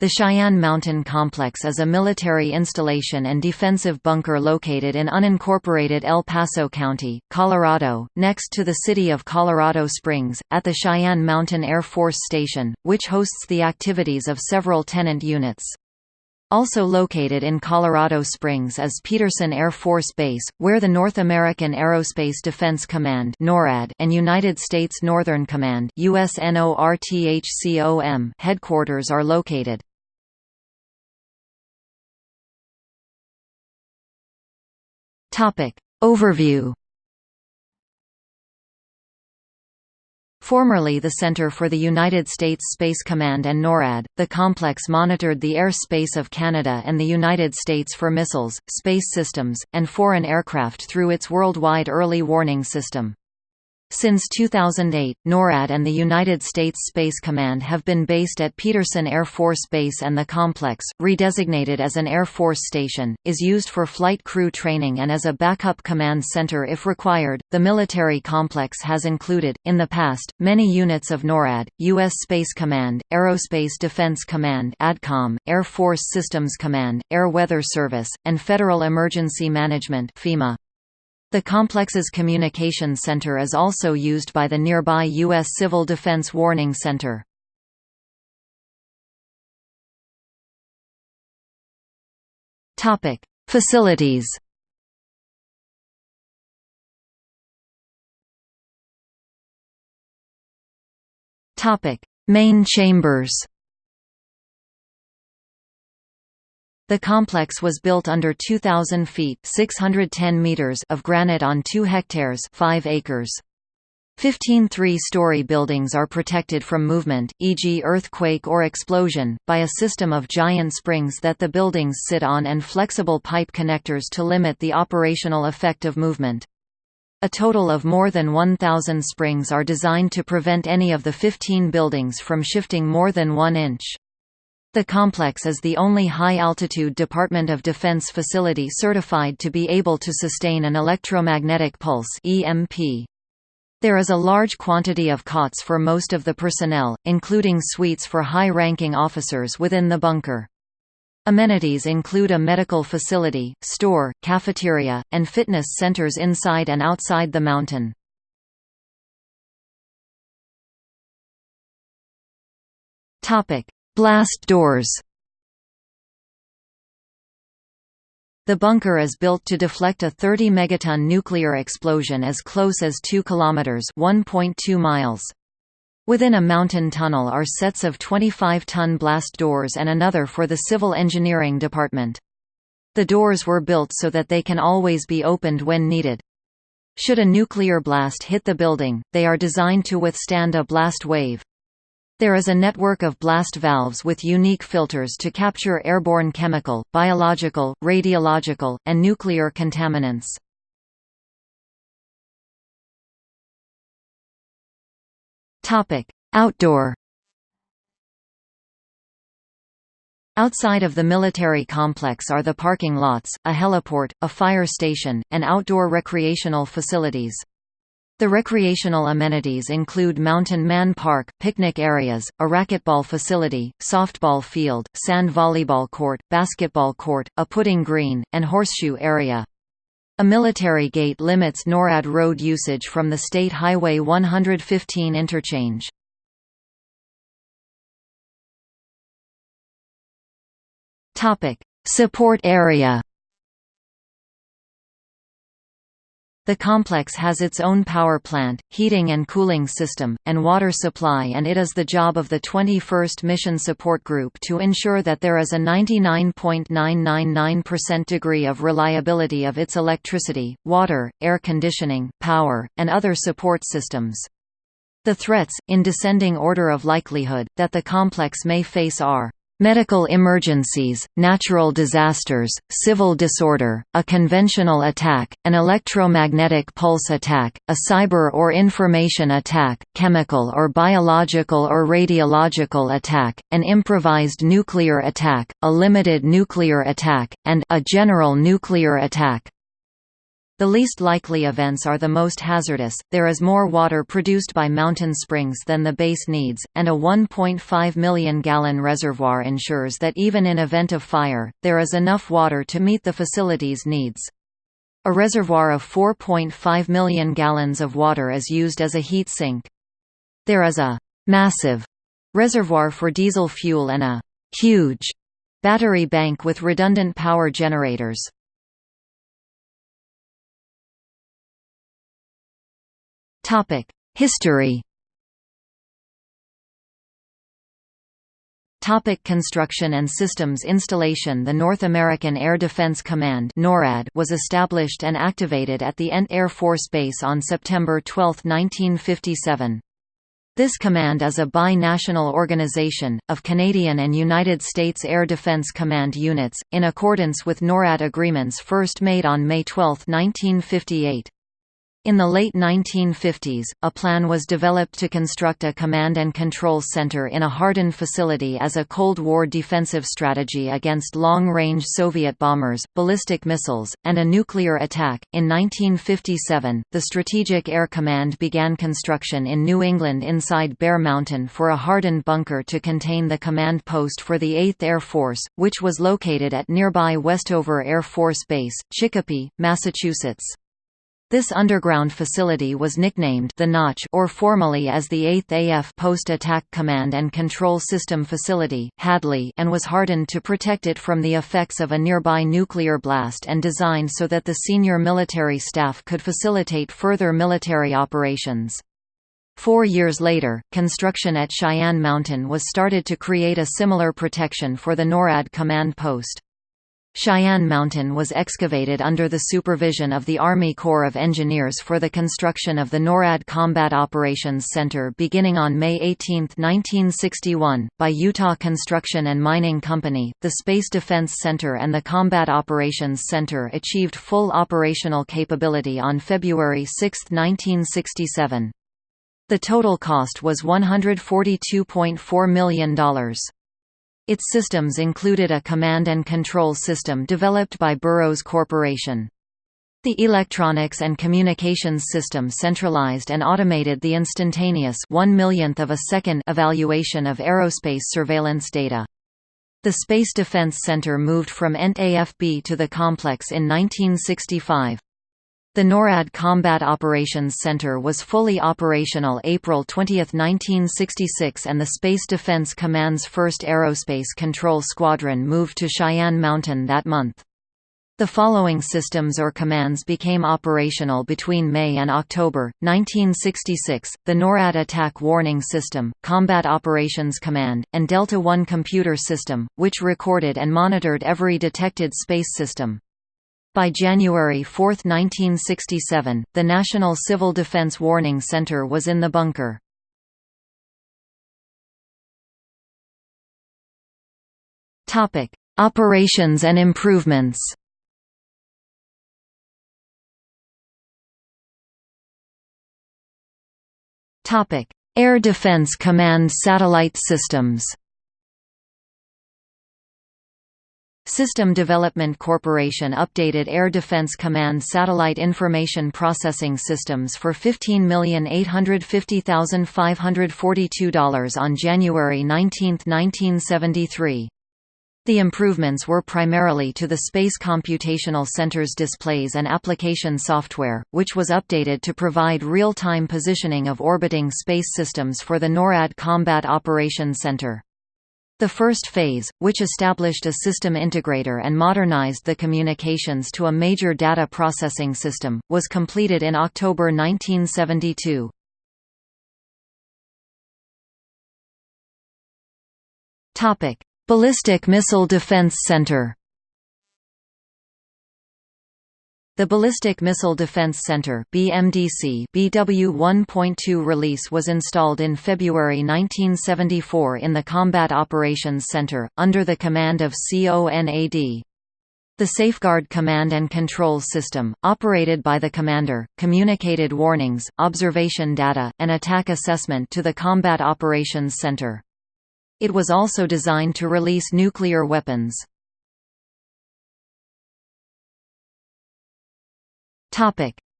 The Cheyenne Mountain Complex is a military installation and defensive bunker located in unincorporated El Paso County, Colorado, next to the city of Colorado Springs, at the Cheyenne Mountain Air Force Station, which hosts the activities of several tenant units. Also located in Colorado Springs is Peterson Air Force Base, where the North American Aerospace Defense Command NORAD and United States Northern Command USNORTHCOM headquarters are located. Topic. Overview Formerly the Center for the United States Space Command and NORAD, the complex monitored the air space of Canada and the United States for missiles, space systems, and foreign aircraft through its worldwide early warning system. Since 2008, NORAD and the United States Space Command have been based at Peterson Air Force Base and the complex, redesignated as an Air Force station, is used for flight crew training and as a backup command center if required. The military complex has included, in the past, many units of NORAD, U.S. Space Command, Aerospace Defense Command ADCOM, Air Force Systems Command, Air Weather Service, and Federal Emergency Management FEMA. The complex's communication center is also used by the nearby U.S. Civil Defense Warning Center. Facilities Main chambers The complex was built under 2,000 feet 610 meters of granite on 2 hectares 5 acres. 15 three-story buildings are protected from movement, e.g. earthquake or explosion, by a system of giant springs that the buildings sit on and flexible pipe connectors to limit the operational effect of movement. A total of more than 1,000 springs are designed to prevent any of the 15 buildings from shifting more than one inch. The complex is the only high-altitude Department of Defense facility certified to be able to sustain an electromagnetic pulse EMP. There is a large quantity of cots for most of the personnel, including suites for high-ranking officers within the bunker. Amenities include a medical facility, store, cafeteria, and fitness centers inside and outside the mountain. Blast doors The bunker is built to deflect a 30 megaton nuclear explosion as close as 2 kilometers (1.2 miles). Within a mountain tunnel are sets of 25-ton blast doors and another for the civil engineering department. The doors were built so that they can always be opened when needed. Should a nuclear blast hit the building, they are designed to withstand a blast wave. There is a network of blast valves with unique filters to capture airborne chemical, biological, radiological, and nuclear contaminants. Outdoor Outside of the military complex are the parking lots, a heliport, a fire station, and outdoor recreational facilities. The recreational amenities include Mountain Man Park, picnic areas, a racquetball facility, softball field, sand volleyball court, basketball court, a putting green, and horseshoe area. A military gate limits NORAD road usage from the State Highway 115 interchange. Support area The complex has its own power plant, heating and cooling system, and water supply and it is the job of the 21st Mission Support Group to ensure that there is a 99.999% degree of reliability of its electricity, water, air conditioning, power, and other support systems. The threats, in descending order of likelihood, that the complex may face are medical emergencies, natural disasters, civil disorder, a conventional attack, an electromagnetic pulse attack, a cyber or information attack, chemical or biological or radiological attack, an improvised nuclear attack, a limited nuclear attack, and a general nuclear attack. The least likely events are the most hazardous. There is more water produced by mountain springs than the base needs, and a 1.5 million gallon reservoir ensures that even in event of fire, there is enough water to meet the facility's needs. A reservoir of 4.5 million gallons of water is used as a heat sink. There is a massive reservoir for diesel fuel and a huge battery bank with redundant power generators. History Topic construction and systems installation The North American Air Defense Command NORAD was established and activated at the Ent Air Force Base on September 12, 1957. This command is a bi-national organization, of Canadian and United States Air Defense Command units, in accordance with NORAD agreements first made on May 12, 1958. In the late 1950s, a plan was developed to construct a command and control center in a hardened facility as a Cold War defensive strategy against long-range Soviet bombers, ballistic missiles, and a nuclear attack. In 1957, the Strategic Air Command began construction in New England inside Bear Mountain for a hardened bunker to contain the command post for the 8th Air Force, which was located at nearby Westover Air Force Base, Chicopee, Massachusetts. This underground facility was nicknamed the Notch or formally as the 8th AF Post-Attack Command and Control System Facility Hadley and was hardened to protect it from the effects of a nearby nuclear blast and designed so that the senior military staff could facilitate further military operations. Four years later, construction at Cheyenne Mountain was started to create a similar protection for the NORAD command post. Cheyenne Mountain was excavated under the supervision of the Army Corps of Engineers for the construction of the NORAD Combat Operations Center beginning on May 18, 1961, by Utah Construction and Mining Company. The Space Defense Center and the Combat Operations Center achieved full operational capability on February 6, 1967. The total cost was $142.4 million. Its systems included a command and control system developed by Burroughs Corporation. The electronics and communications system centralized and automated the instantaneous one millionth of a second evaluation of aerospace surveillance data. The Space Defense Center moved from ENT AFB to the complex in 1965. The NORAD Combat Operations Center was fully operational April 20, 1966 and the Space Defense Command's 1st Aerospace Control Squadron moved to Cheyenne Mountain that month. The following systems or commands became operational between May and October, 1966, the NORAD Attack Warning System, Combat Operations Command, and Delta One Computer System, which recorded and monitored every detected space system. By January 4, 1967, the National Civil Defense Warning Center was in the bunker. Operations and improvements Air Defense Command satellite systems System Development Corporation updated Air Defense Command satellite information processing systems for $15,850,542 on January 19, 1973. The improvements were primarily to the Space Computational Center's displays and application software, which was updated to provide real-time positioning of orbiting space systems for the NORAD Combat Operations Center. The first phase, which established a system integrator and modernized the communications to a major data processing system, was completed in October 1972. Ballistic Missile Defense Center The Ballistic Missile Defense Center BMDC BW 1.2 release was installed in February 1974 in the Combat Operations Center, under the command of CONAD. The Safeguard Command and Control System, operated by the commander, communicated warnings, observation data, and attack assessment to the Combat Operations Center. It was also designed to release nuclear weapons.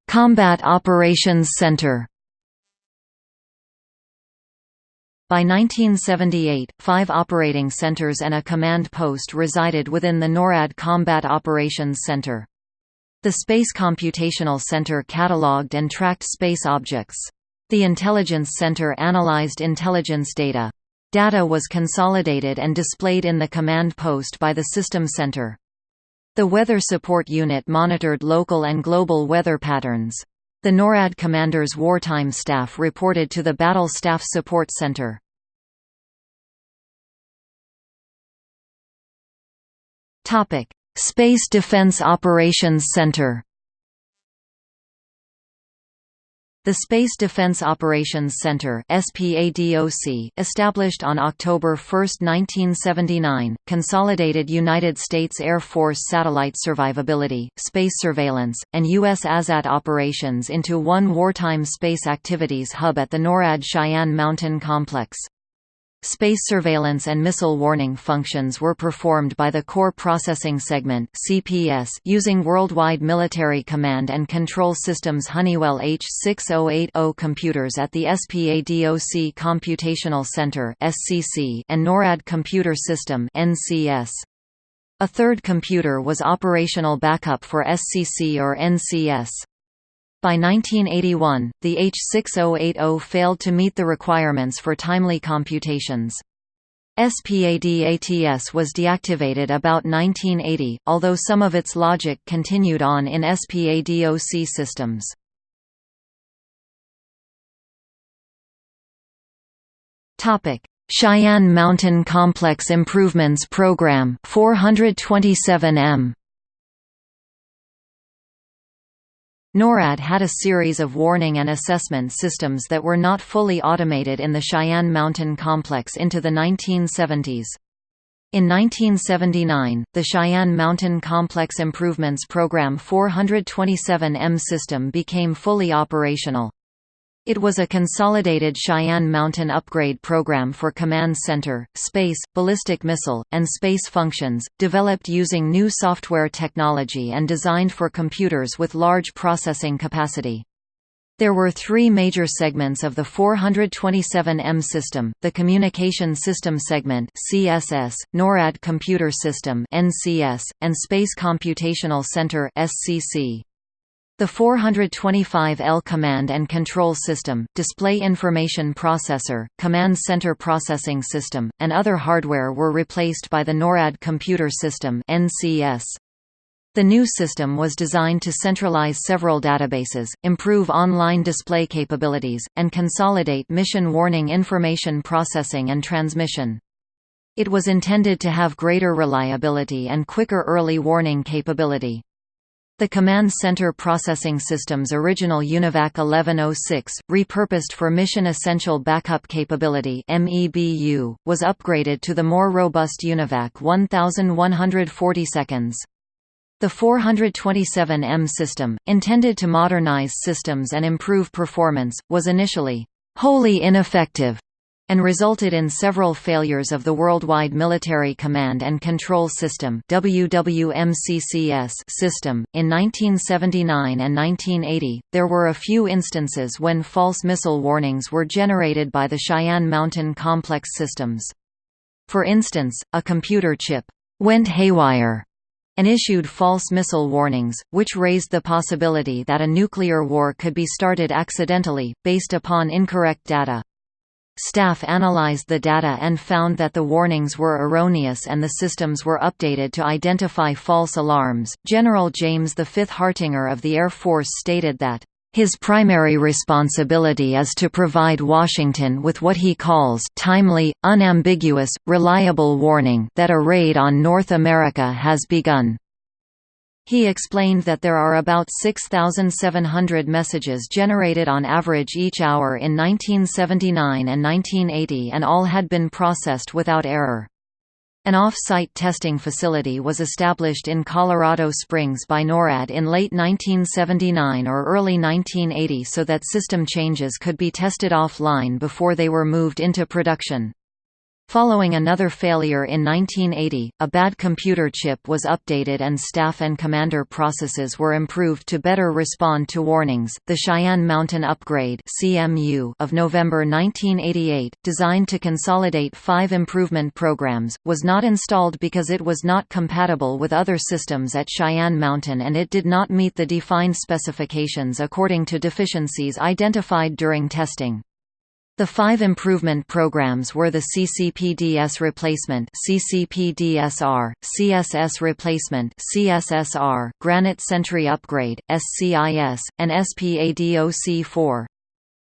Combat Operations Center By 1978, five operating centers and a command post resided within the NORAD Combat Operations Center. The Space Computational Center catalogued and tracked space objects. The Intelligence Center analyzed intelligence data. Data was consolidated and displayed in the command post by the System Center. The Weather Support Unit monitored local and global weather patterns. The NORAD commander's wartime staff reported to the Battle Staff Support Center. Space Defense Operations Center The Space Defense Operations Center established on October 1, 1979, consolidated United States Air Force satellite survivability, space surveillance, and U.S. ASAT operations into one wartime space activities hub at the NORAD Cheyenne Mountain Complex. Space surveillance and missile warning functions were performed by the Core Processing Segment (CPS) using Worldwide Military Command and Control Systems Honeywell H6080 computers at the SPADOC Computational Center (SCC) and NORAD Computer System (NCS). A third computer was operational backup for SCC or NCS. By 1981, the H6080 failed to meet the requirements for timely computations. SPADATS was deactivated about 1980, although some of its logic continued on in SPADOC systems. Cheyenne Mountain Complex Improvements Program 427M NORAD had a series of warning and assessment systems that were not fully automated in the Cheyenne Mountain Complex into the 1970s. In 1979, the Cheyenne Mountain Complex Improvements Program 427M system became fully operational. It was a consolidated Cheyenne Mountain upgrade program for command center, space, ballistic missile, and space functions, developed using new software technology and designed for computers with large processing capacity. There were three major segments of the 427M system, the Communication System Segment CSS, NORAD Computer System NCS, and Space Computational Center SCC. The 425L Command and Control System, Display Information Processor, Command Center Processing System, and other hardware were replaced by the NORAD Computer System NCS. The new system was designed to centralize several databases, improve online display capabilities, and consolidate mission warning information processing and transmission. It was intended to have greater reliability and quicker early warning capability. The Command Center Processing System's original UNIVAC 1106, repurposed for Mission Essential Backup Capability (MEBU), was upgraded to the more robust UNIVAC 1140 seconds. The 427M system, intended to modernize systems and improve performance, was initially wholly ineffective and resulted in several failures of the Worldwide Military Command and Control System (WWMCCS) system. In 1979 and 1980, there were a few instances when false missile warnings were generated by the Cheyenne Mountain Complex systems. For instance, a computer chip went haywire and issued false missile warnings, which raised the possibility that a nuclear war could be started accidentally, based upon incorrect data. Staff analyzed the data and found that the warnings were erroneous and the systems were updated to identify false alarms. General James V. Hartinger of the Air Force stated that, his primary responsibility is to provide Washington with what he calls timely, unambiguous, reliable warning that a raid on North America has begun. He explained that there are about 6,700 messages generated on average each hour in 1979 and 1980 and all had been processed without error. An off-site testing facility was established in Colorado Springs by NORAD in late 1979 or early 1980 so that system changes could be tested offline before they were moved into production. Following another failure in 1980, a bad computer chip was updated and staff and commander processes were improved to better respond to warnings. The Cheyenne Mountain Upgrade (CMU) of November 1988, designed to consolidate 5 improvement programs, was not installed because it was not compatible with other systems at Cheyenne Mountain and it did not meet the defined specifications according to deficiencies identified during testing. The five improvement programs were the CCPDS replacement CCPDSR, CSS replacement CSSR, Granite Sentry upgrade SCIS, and SPADOC4.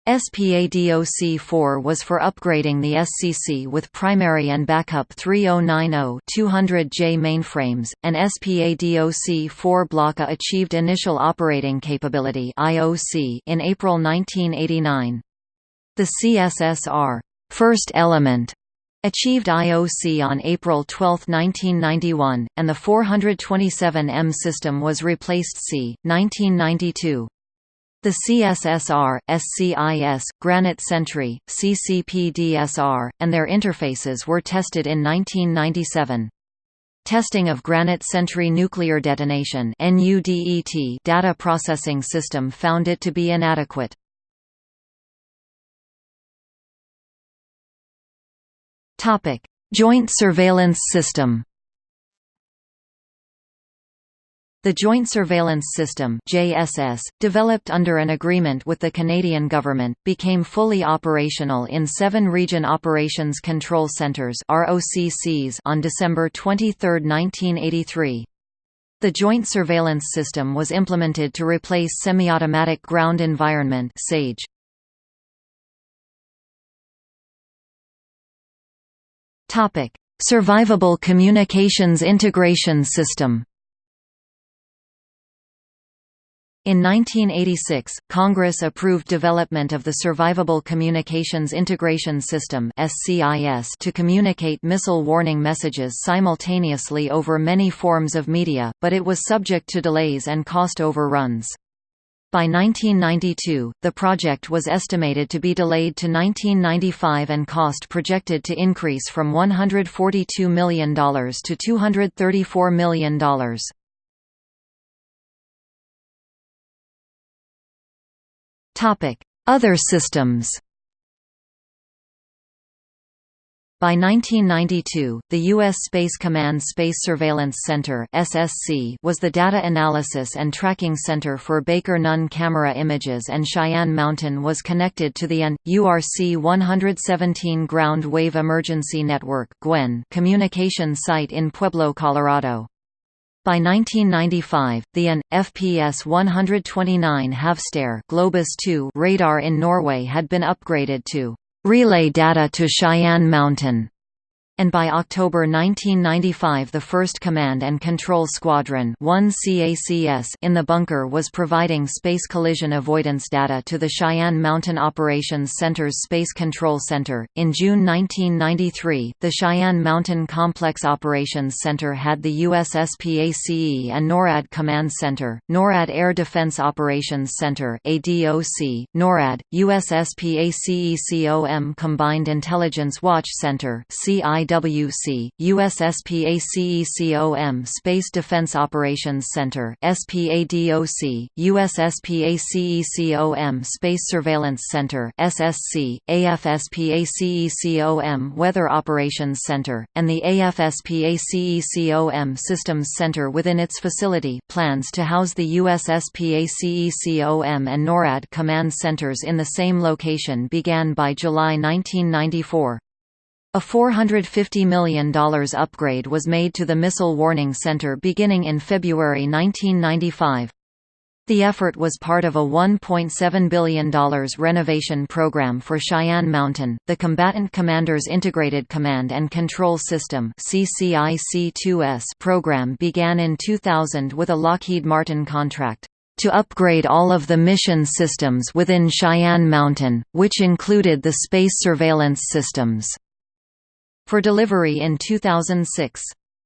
SPADOC4 was for upgrading the SCC with primary and backup 3090-200J mainframes, and SPADOC4 Block-A achieved initial operating capability in April 1989. The CSSR first element achieved IOC on April 12, 1991, and the 427M system was replaced c. 1992. The CSSR, SCIS, Granite Sentry, CCPDSR, and their interfaces were tested in 1997. Testing of Granite Sentry Nuclear Detonation data processing system found it to be inadequate. Topic: Joint Surveillance System. The Joint Surveillance System (JSS), developed under an agreement with the Canadian government, became fully operational in 7 Region Operations Control Centres (ROCCs) on December 23, 1983. The Joint Surveillance System was implemented to replace Semi-Automatic Ground Environment (SAGE). Topic: Survivable Communications Integration System. In 1986, Congress approved development of the Survivable Communications Integration System to communicate missile warning messages simultaneously over many forms of media, but it was subject to delays and cost overruns. By 1992, the project was estimated to be delayed to 1995 and cost projected to increase from $142 million to $234 million. Other systems By 1992, the U.S. Space Command Space Surveillance Center (SSC) was the data analysis and tracking center for Baker Nunn camera images, and Cheyenne Mountain was connected to the AN URC 117 Ground Wave Emergency Network communication site in Pueblo, Colorado. By 1995, the AN, FPS 129 Have Stare Globus 2 radar in Norway had been upgraded to relay data to Cheyenne Mountain and by October 1995 the 1st Command and Control Squadron 1 CACS in the bunker was providing space collision avoidance data to the Cheyenne Mountain Operations Center's Space Control Center. In June 1993, the Cheyenne Mountain Complex Operations Center had the USSPACE and NORAD Command Center, NORAD Air Defense Operations Center ADOC, NORAD, USSPACECOM Combined Intelligence Watch Center CI IWC, USSPACECOM Space Defense Operations Center SPADOC, USSPACECOM Space Surveillance Center SSC, AFSPACECOM Weather Operations Center, and the AFSPACECOM Systems Center within its facility plans to house the USSPACECOM and NORAD command centers in the same location began by July 1994. A $450 million upgrade was made to the Missile Warning Center beginning in February 1995. The effort was part of a $1.7 billion renovation program for Cheyenne Mountain. The Combatant Commanders Integrated Command and Control System (CCIC-2S) program began in 2000 with a Lockheed Martin contract to upgrade all of the mission systems within Cheyenne Mountain, which included the space surveillance systems for delivery in 2006.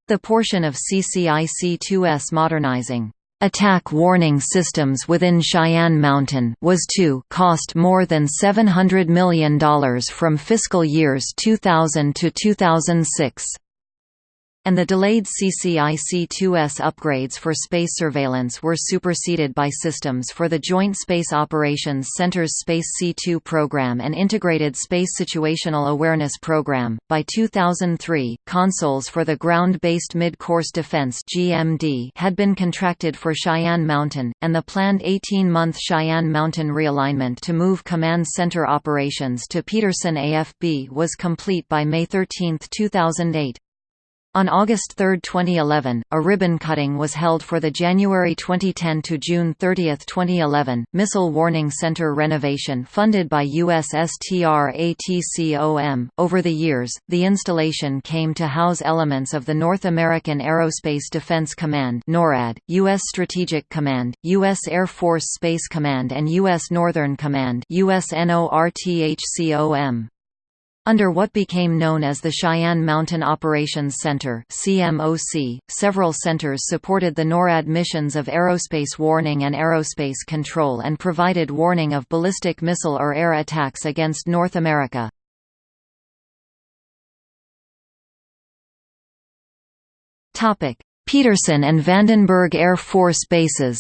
The portion of CCIC-2S modernizing attack warning systems within Cheyenne Mountain was to cost more than $700 million from fiscal years 2000 to 2006 and the delayed CCIC-2S upgrades for space surveillance were superseded by systems for the Joint Space Operations Center's Space C2 program and Integrated Space Situational Awareness program. By 2003, consoles for the Ground-Based Mid-Course Defense (GMD) had been contracted for Cheyenne Mountain, and the planned 18-month Cheyenne Mountain realignment to move command center operations to Peterson AFB was complete by May 13, 2008. On August 3, 2011, a ribbon cutting was held for the January 2010 to June 30, 2011, Missile Warning Center renovation funded by USSTRATCOM. Over the years, the installation came to house elements of the North American Aerospace Defense Command (NORAD), U.S. Strategic Command, U.S. Air Force Space Command, and U.S. Northern Command (USNORTHCOM). Under what became known as the Cheyenne Mountain Operations Center CMOC, several centers supported the NORAD missions of aerospace warning and aerospace control and provided warning of ballistic missile or air attacks against North America. Peterson and Vandenberg Air Force Bases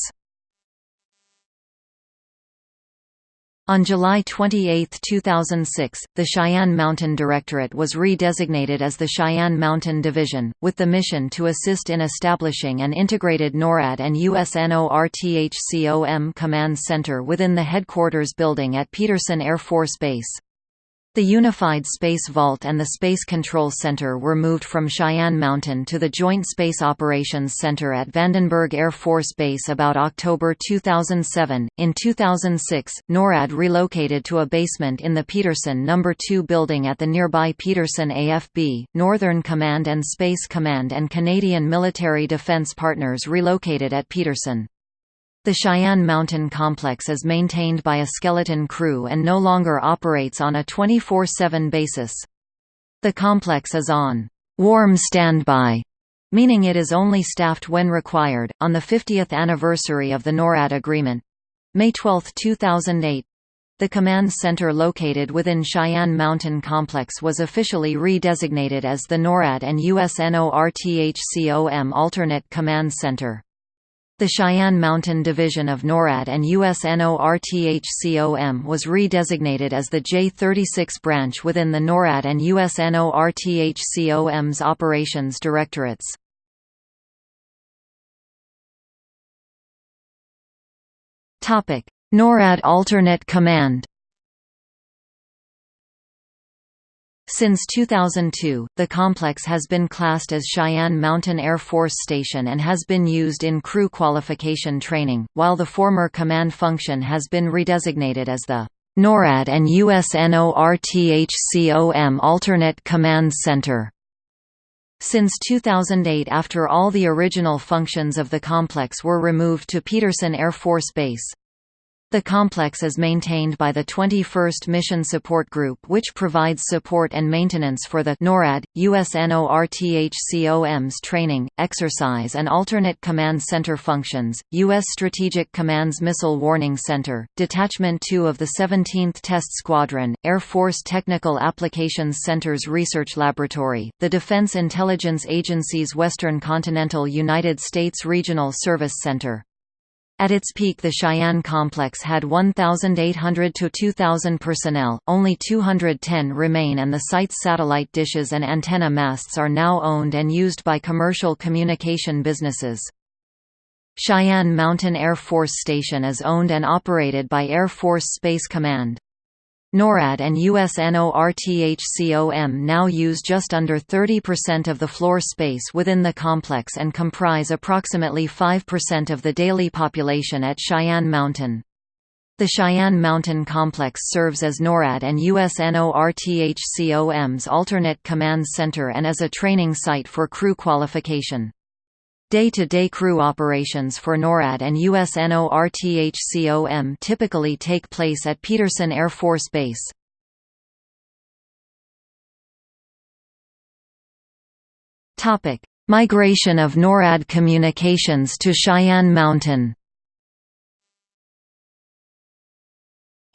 On July 28, 2006, the Cheyenne Mountain Directorate was re-designated as the Cheyenne Mountain Division, with the mission to assist in establishing an integrated NORAD and USNORTHCOM command center within the headquarters building at Peterson Air Force Base. The Unified Space Vault and the Space Control Center were moved from Cheyenne Mountain to the Joint Space Operations Center at Vandenberg Air Force Base about October 2007. In 2006, NORAD relocated to a basement in the Peterson No. 2 building at the nearby Peterson AFB. Northern Command and Space Command and Canadian Military Defence Partners relocated at Peterson. The Cheyenne Mountain Complex is maintained by a skeleton crew and no longer operates on a 24-7 basis. The complex is on warm standby, meaning it is only staffed when required. On the 50th anniversary of the NORAD agreement, May 12, 2008, the command center located within Cheyenne Mountain Complex was officially re-designated as the NORAD and USNORTHCOM Alternate Command Center. The Cheyenne Mountain Division of NORAD and USNORTHCOM was re-designated as the J-36 branch within the NORAD and USNORTHCOM's operations directorates. NORAD Alternate Command Since 2002, the complex has been classed as Cheyenne Mountain Air Force Station and has been used in crew qualification training, while the former command function has been redesignated as the NORAD and USNORTHCOM Alternate Command Center. Since 2008 after all the original functions of the complex were removed to Peterson Air Force Base, the complex is maintained by the 21st Mission Support Group which provides support and maintenance for the NORAD, USNORTHCOM's training, exercise and alternate command center functions, U.S. Strategic Command's Missile Warning Center, Detachment 2 of the 17th Test Squadron, Air Force Technical Applications Center's Research Laboratory, the Defense Intelligence Agency's Western Continental United States Regional Service Center, at its peak the Cheyenne complex had 1,800 to 2,000 personnel, only 210 remain and the site's satellite dishes and antenna masts are now owned and used by commercial communication businesses. Cheyenne Mountain Air Force Station is owned and operated by Air Force Space Command. NORAD and USNORTHCOM now use just under 30% of the floor space within the complex and comprise approximately 5% of the daily population at Cheyenne Mountain. The Cheyenne Mountain Complex serves as NORAD and USNORTHCOM's alternate command center and as a training site for crew qualification. Day-to-day -day crew operations for NORAD and USNORTHCOM typically take place at Peterson Air Force Base. Migration of NORAD communications to Cheyenne Mountain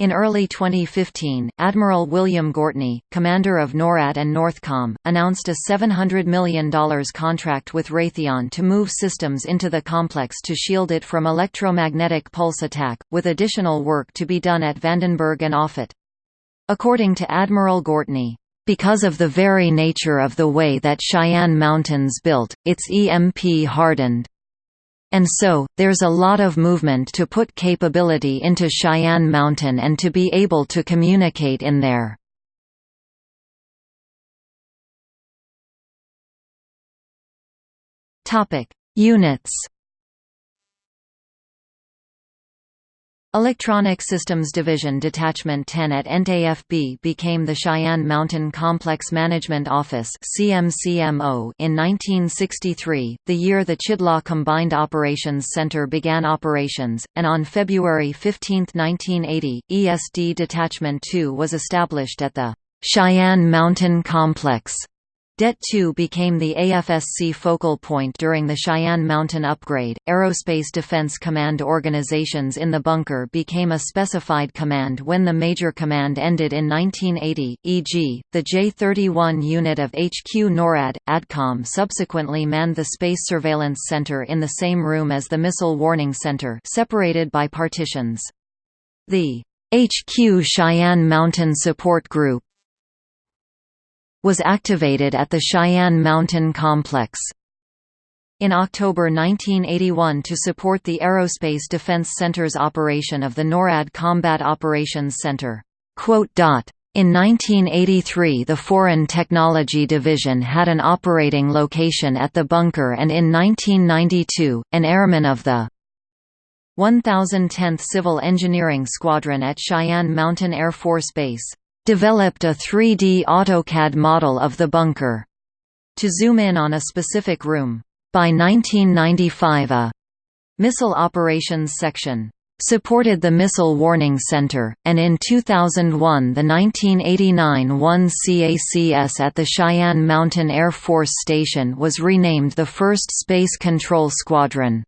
In early 2015, Admiral William Gortney, commander of NORAD and Northcom, announced a $700 million contract with Raytheon to move systems into the complex to shield it from electromagnetic pulse attack, with additional work to be done at Vandenberg and Offutt. According to Admiral Gortney, because of the very nature of the way that Cheyenne Mountain's built, it's EMP hardened. And so, there's a lot of movement to put capability into Cheyenne Mountain and to be able to communicate in there. Units Electronic Systems Division Detachment 10 at Ent AFB became the Cheyenne Mountain Complex Management Office CMCMO in 1963, the year the Chidlaw Combined Operations Center began operations, and on February 15, 1980, ESD Detachment 2 was established at the Cheyenne Mountain Complex Det 2 became the AFSC focal point during the Cheyenne Mountain upgrade. Aerospace Defense Command organizations in the bunker became a specified command when the Major Command ended in 1980, e.g., the J-31 unit of HQ NORAD. ADCOM subsequently manned the Space Surveillance Center in the same room as the Missile Warning Center, separated by partitions. The HQ Cheyenne Mountain Support Group was activated at the Cheyenne Mountain Complex. In October 1981 to support the Aerospace Defense Center's operation of the NORAD Combat Operations Center. In 1983 the Foreign Technology Division had an operating location at the bunker and in 1992, an airman of the 1010th Civil Engineering Squadron at Cheyenne Mountain Air Force Base developed a 3D AutoCAD model of the bunker. To zoom in on a specific room. By 1995 a Missile Operations Section supported the Missile Warning Center, and in 2001 the 1989 1 CACS at the Cheyenne Mountain Air Force Station was renamed the 1st Space Control Squadron.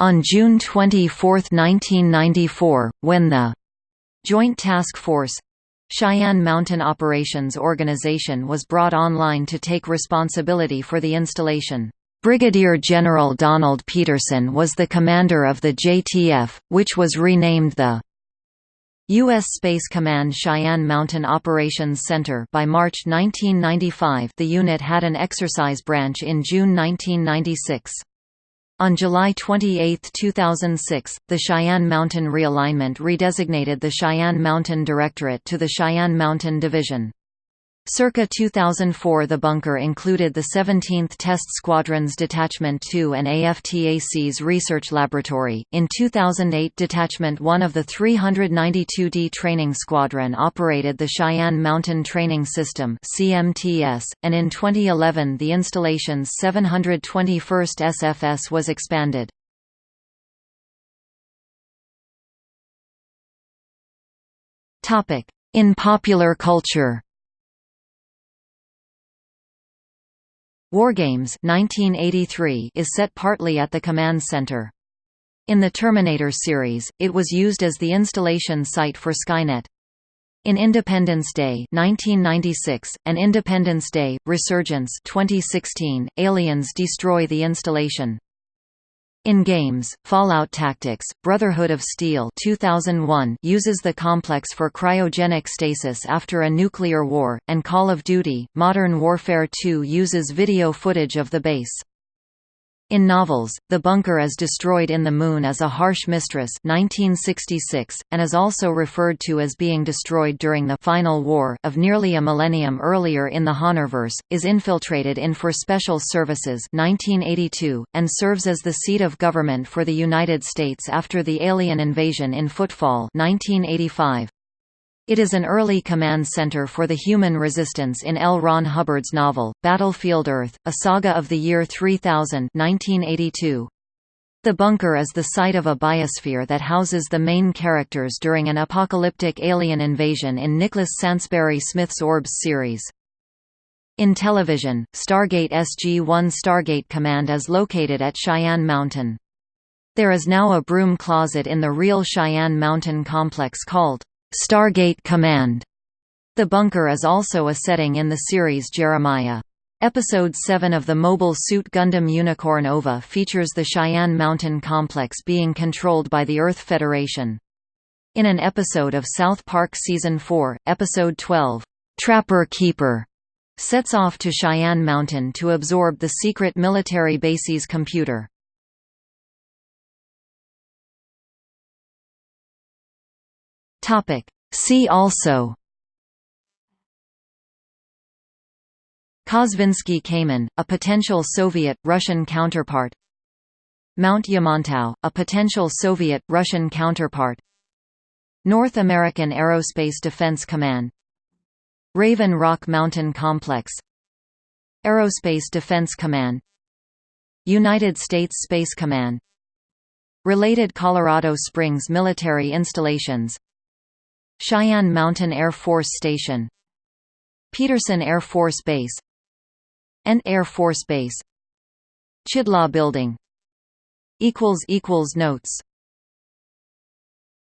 On June 24, 1994, when the Joint Task Force Cheyenne Mountain Operations Organization was brought online to take responsibility for the installation. Brigadier General Donald Peterson was the commander of the JTF, which was renamed the U.S. Space Command Cheyenne Mountain Operations Center by March 1995 the unit had an exercise branch in June 1996. On July 28, 2006, the Cheyenne Mountain Realignment redesignated the Cheyenne Mountain Directorate to the Cheyenne Mountain Division. Circa 2004 the bunker included the 17th Test Squadron's Detachment 2 and AFTAC's Research Laboratory. In 2008 Detachment 1 of the 392d Training Squadron operated the Cheyenne Mountain Training System CMTS, and in 2011 the installation's 721st SFS was expanded. In popular culture Wargames 1983 is set partly at the command center. In the Terminator series, it was used as the installation site for Skynet. In Independence Day 1996 and Independence Day Resurgence 2016, aliens destroy the installation. In games, Fallout Tactics, Brotherhood of Steel 2001 uses the complex for cryogenic stasis after a nuclear war, and Call of Duty, Modern Warfare 2 uses video footage of the base. In novels, the bunker is destroyed in The Moon Is a Harsh Mistress 1966, and is also referred to as being destroyed during the Final War of nearly a millennium earlier in the Honorverse, is infiltrated in For Special Services 1982, and serves as the seat of government for the United States after the alien invasion in Footfall 1985. It is an early command center for the human resistance in L. Ron Hubbard's novel, Battlefield Earth, a saga of the year 3000 1982. The bunker is the site of a biosphere that houses the main characters during an apocalyptic alien invasion in Nicholas Sansbury Smith's Orbs series. In television, Stargate SG-1 Stargate Command is located at Cheyenne Mountain. There is now a broom closet in the real Cheyenne Mountain complex called Stargate Command. The bunker is also a setting in the series Jeremiah. Episode 7 of the Mobile Suit Gundam Unicorn OVA features the Cheyenne Mountain complex being controlled by the Earth Federation. In an episode of South Park Season 4, Episode 12, Trapper Keeper, sets off to Cheyenne Mountain to absorb the secret military base's computer. See also Kosvinsky Kamen, a potential Soviet-Russian counterpart Mount Yamantau, a potential Soviet-Russian counterpart North American Aerospace Defense Command Raven Rock Mountain Complex Aerospace Defense Command United States Space Command Related Colorado Springs military installations Cheyenne Mountain Air Force Station Peterson Air Force Base and Air Force Base. Chidlaw Building. Notes